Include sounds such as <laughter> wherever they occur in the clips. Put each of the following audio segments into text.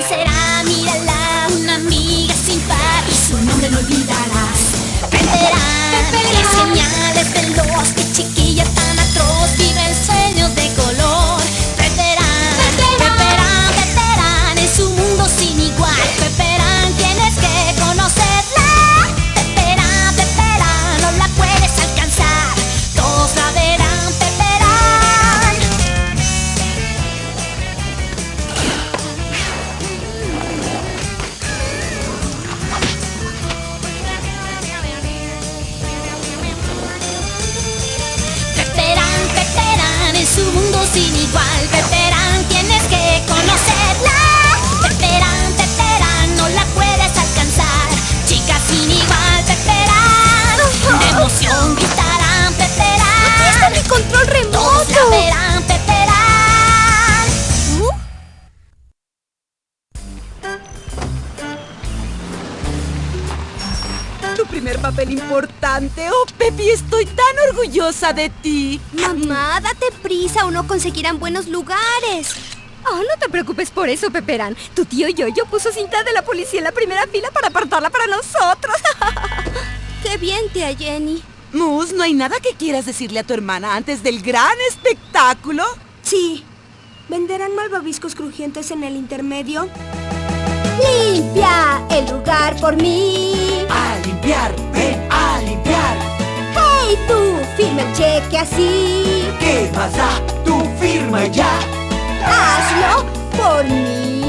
¿Quién será? Mírala, primer papel importante. Oh, Pepi, estoy tan orgullosa de ti. Mamá, date prisa o no conseguirán buenos lugares. Oh, no te preocupes por eso, Peperán. Tu tío Yoyo puso cinta de la policía en la primera fila para apartarla para nosotros. <laughs> Qué bien, tía Jenny. Mus, ¿no hay nada que quieras decirle a tu hermana antes del gran espectáculo? Sí. ¿Venderán malvaviscos crujientes en el intermedio? Limpia el lugar por mí. A limpiar, ven a limpiar. Hey tú, firma el cheque así. ¿Qué da? Tu firma ya. Hazlo por mí.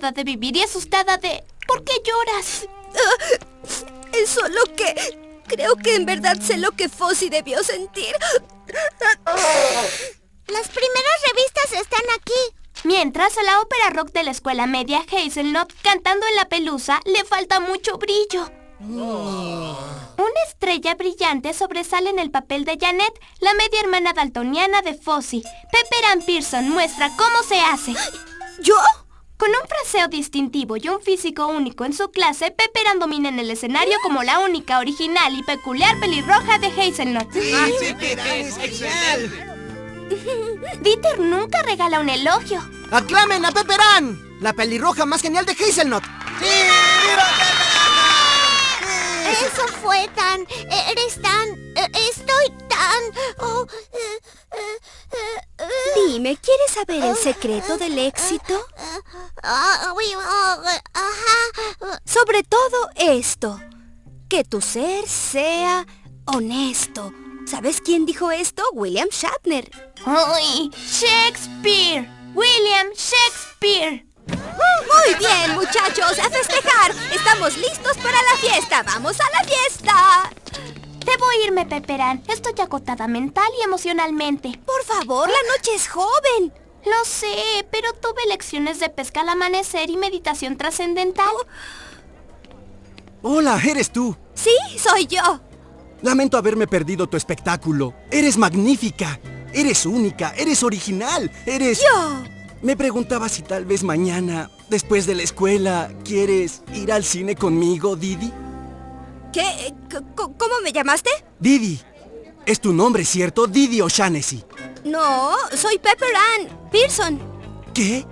Cansada de vivir y asustada de... ¿Por qué lloras? Es solo que... Creo que en verdad sé lo que Fossi debió sentir. Las primeras revistas están aquí. Mientras a la ópera rock de la escuela media Hazelnut cantando en la pelusa le falta mucho brillo. Una estrella brillante sobresale en el papel de Janet, la media hermana daltoniana de Fossi. Pepperan Pearson muestra cómo se hace. ¿Yo? Con un fraseo distintivo y un físico único en su clase, Pepperan domina en el escenario como la única, original y peculiar pelirroja de Hazelnut. Dieter nunca regala un elogio. ¡Aclamen a Pepperán! La pelirroja más genial de Hazelnut. Eso fue tan... Eres tan... eh, Estoy tan... oh, eh, eh, Dime, ¿quieres saber el secreto del éxito? ah, oh. Sobre todo esto. Que tu ser sea honesto. ¿Sabes quién dijo esto? William Shatner. ¡Uy! ¡Shakespeare! ¡William Shakespeare! Muy bien, muchachos, a festejar. Estamos listos para la fiesta. ¡Vamos a la fiesta! Debo irme, Pepperan. Estoy agotada mental y emocionalmente. Por favor, la noche es joven. Lo sé, pero tuve lecciones de pesca al amanecer y meditación trascendental. Hola, eres tú. Sí, soy yo. Lamento haberme perdido tu espectáculo. Eres magnífica. Eres única. Eres original. Eres... Yo. Me preguntaba si tal vez mañana, después de la escuela, quieres ir al cine conmigo, Didi. ¿Qué? ¿Cómo me llamaste? Didi. Es tu nombre, ¿cierto? Didi O'Shaughnessy. No, soy Pepper Ann Pearson. ¿Qué?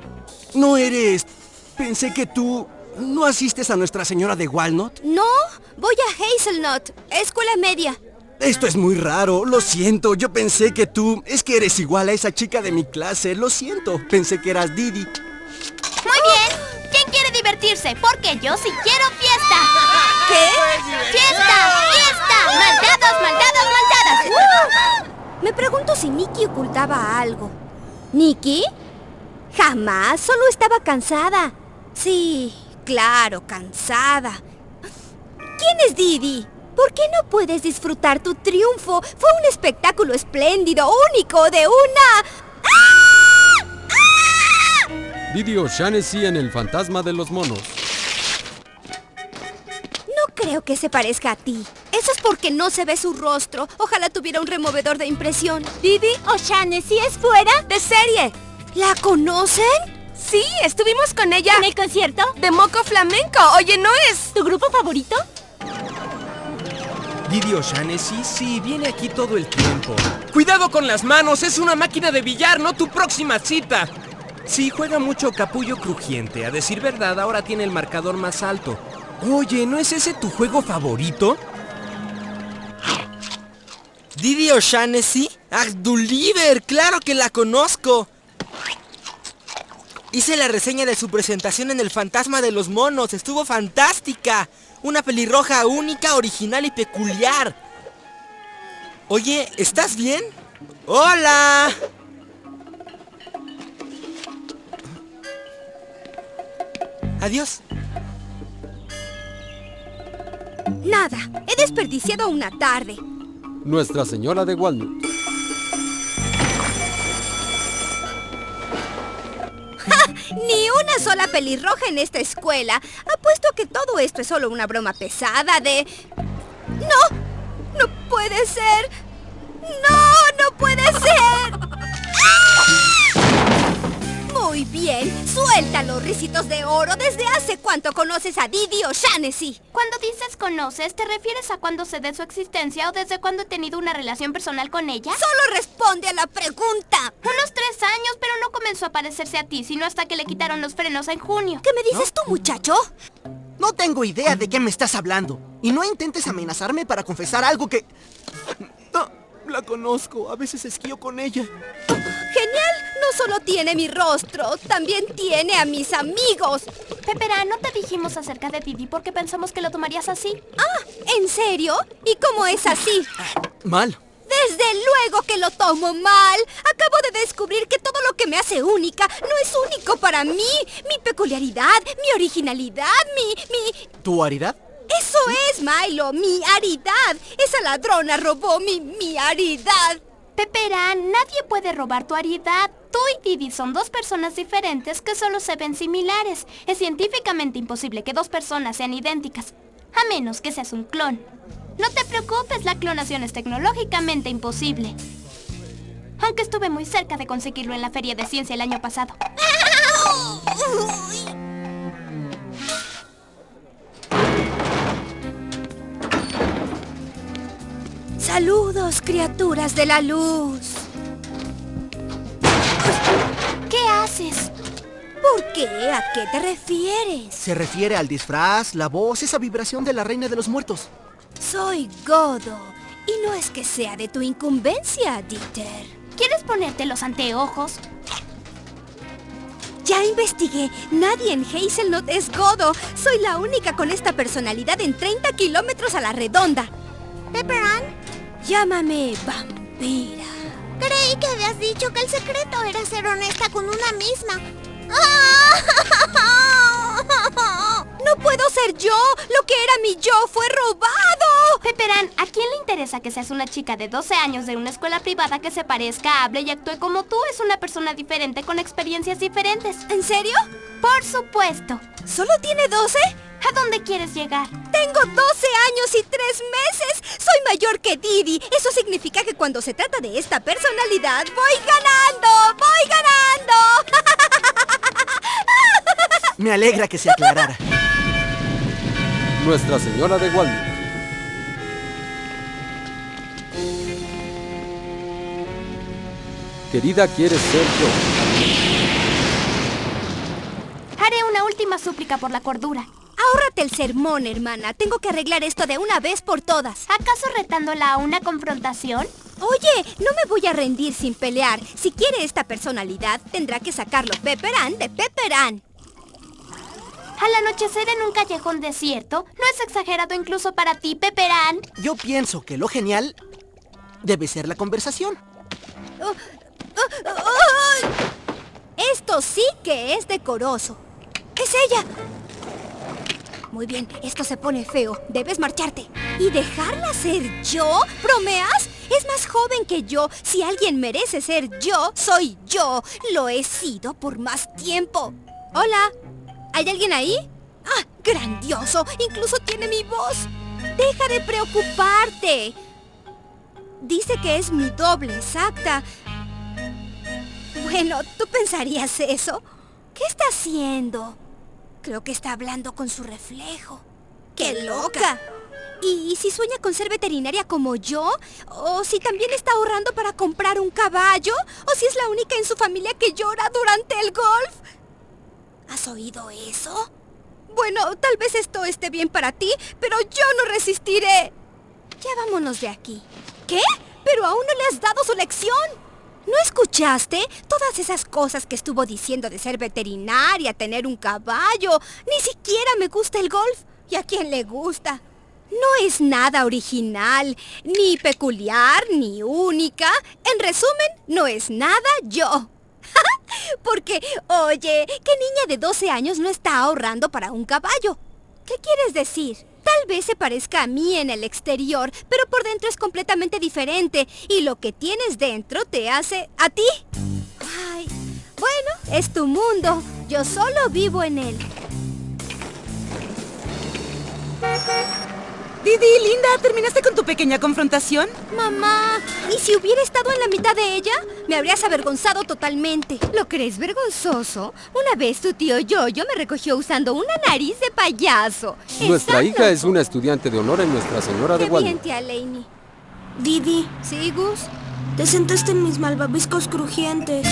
¿No eres...? Pensé que tú... ¿No asistes a Nuestra Señora de Walnut? No, voy a Hazelnut, escuela media. Esto es muy raro, lo siento. Yo pensé que tú... Es que eres igual a esa chica de mi clase, lo siento. Pensé que eras Didi. Divertirse? Porque yo sí quiero fiesta. ¿Qué? ¡Fiesta! ¡Fiesta! ¡Maldados, maldados, maldadas! Me pregunto si Nikki ocultaba algo. ¿Nikki? Jamás, solo estaba cansada. Sí, claro, cansada. ¿Quién es Didi? ¿Por qué no puedes disfrutar tu triunfo? Fue un espectáculo espléndido, único, de una... Didi O'Shaughnessy en El Fantasma de los Monos. No creo que se parezca a ti. Eso es porque no se ve su rostro. Ojalá tuviera un removedor de impresión. ¿Didi O'Shaughnessy es fuera? ¡De serie! ¿La conocen? Sí, estuvimos con ella. ¿En el concierto? De Moco Flamenco. Oye, ¿no es? ¿Tu grupo favorito? Didi O'Shaughnessy, sí, viene aquí todo el tiempo. ¡Cuidado con las manos! ¡Es una máquina de billar, no tu próxima cita! Sí, juega mucho capullo crujiente. A decir verdad, ahora tiene el marcador más alto. Oye, ¿no es ese tu juego favorito? Didi O'Shaughnessy, Agduliver, claro que la conozco. Hice la reseña de su presentación en El Fantasma de los Monos, estuvo fantástica. Una pelirroja única, original y peculiar. Oye, ¿estás bien? ¡Hola! Adiós. Nada, he desperdiciado una tarde. Nuestra Señora de Walnut. Ni una sola pelirroja en esta escuela. Apuesto que todo esto es solo una broma pesada de... ¡No! ¡No puede ser! ¡No! ¡No puede ser! Muy bien, suéltalo, risitos de oro. ¿Desde hace cuánto conoces a Didi O'Shaughnessy? Cuando dices conoces, ¿te refieres a cuándo sé de su existencia o desde cuándo he tenido una relación personal con ella? Solo responde a la pregunta. Unos tres años, pero no comenzó a parecerse a ti, sino hasta que le quitaron los frenos en junio. ¿Qué me dices tú, muchacho? No tengo idea de qué me estás hablando. Y no intentes amenazarme para confesar algo que... No, la conozco. A veces esquío con ella. Genial, no solo tiene mi rostro, también tiene a mis amigos. Pepera, no te dijimos acerca de Didi porque pensamos que lo tomarías así. Ah, ¿en serio? ¿Y cómo es así? Mal. Desde luego que lo tomo mal. Acabo de descubrir que todo lo que me hace única no es único para mí. Mi peculiaridad, mi originalidad, mi... mi... ¿Tu aridad? Eso es, Milo, mi aridad. Esa ladrona robó mi, mi aridad. Pepera, nadie puede robar tu aridad. Tú y Didi son dos personas diferentes que solo se ven similares. Es científicamente imposible que dos personas sean idénticas, a menos que seas un clon. No te preocupes, la clonación es tecnológicamente imposible. Aunque estuve muy cerca de conseguirlo en la feria de ciencia el año pasado. Saludos, criaturas de la luz. ¿Qué haces? ¿Por qué? ¿A qué te refieres? Se refiere al disfraz, la voz, esa vibración de la reina de los muertos. Soy Godo. Y no es que sea de tu incumbencia, Dieter. ¿Quieres ponerte los anteojos? Ya investigué. Nadie en Hazelnut es Godo. Soy la única con esta personalidad en 30 kilómetros a la redonda. Pepperan, Llámame vampira. creí que habías dicho que el secreto era ser honesta con una misma. <laughs> ¡No puedo ser yo! ¡Lo que era mi yo fue robado! Pepperan, ¿a quién le interesa que seas una chica de 12 años de una escuela privada que se parezca, hable y actúe como tú? Es una persona diferente con experiencias diferentes. ¿En serio? Por supuesto. ¿Solo tiene 12? ¿A dónde quieres llegar? Tengo 12 años y 3 meses. Mayor que Didi. Eso significa que cuando se trata de esta personalidad, voy ganando. Voy ganando. <laughs> Me alegra que se aclarara. Nuestra Señora de Walnut. Querida, ¿quieres ser yo? Haré una última súplica por la cordura. Ahórrate el sermón, hermana. Tengo que arreglar esto de una vez por todas. ¿Acaso retándola a una confrontación? Oye, no me voy a rendir sin pelear. Si quiere esta personalidad, tendrá que sacarlo Pepperan de Pepperan. Al anochecer en un callejón desierto, ¿no es exagerado incluso para ti, Pepperan? Yo pienso que lo genial debe ser la conversación. Oh, oh, oh, Esto sí que es decoroso. ¡Es ella! Muy bien, esto se pone feo. Debes marcharte. ¿Y dejarla ser yo? ¿Bromeas? Es más joven que yo. Si alguien merece ser yo, soy yo. Lo he sido por más tiempo. Hola. ¿Hay alguien ahí? ¡Ah! ¡Grandioso! Incluso tiene mi voz. Deja de preocuparte. Dice que es mi doble exacta. Bueno, ¿tú pensarías eso? ¿Qué está haciendo? Creo que está hablando con su reflejo. ¡Qué loca! ¿Y si sueña con ser veterinaria como yo? ¿O si también está ahorrando para comprar un caballo? ¿O si es la única en su familia que llora durante el golf? ¿Has oído eso? Bueno, tal vez esto esté bien para ti, pero yo no resistiré. Ya vámonos de aquí. ¿Qué? Pero aún no le has dado su lección. ¿No escuchaste? Todas esas cosas que estuvo diciendo de ser veterinaria, tener un caballo. Ni siquiera me gusta el golf. ¿Y a quién le gusta? No es nada original, ni peculiar, ni única. En resumen, no es nada yo. <laughs> Porque, oye, ¿qué niña de 12 años no está ahorrando para un caballo? ¿Qué quieres decir? Tal vez se parezca a mí en el exterior, pero por dentro es completamente diferente. Y lo que tienes dentro te hace a ti. Ay, bueno, es tu mundo. Yo solo vivo en él. Didi, linda, ¿terminaste con tu pequeña confrontación? Mamá, ¿y si hubiera estado en la mitad de ella? Me habrías avergonzado totalmente. ¿Lo crees vergonzoso? Una vez tu tío Yoyo me recogió usando una nariz de payaso. Nuestra ¿Estás hija es una estudiante de honor en Nuestra Señora de Qué Guadalupe. bien, Laney. Didi, ¿Sí, Gus? te sentaste en mis malvaviscos crujientes.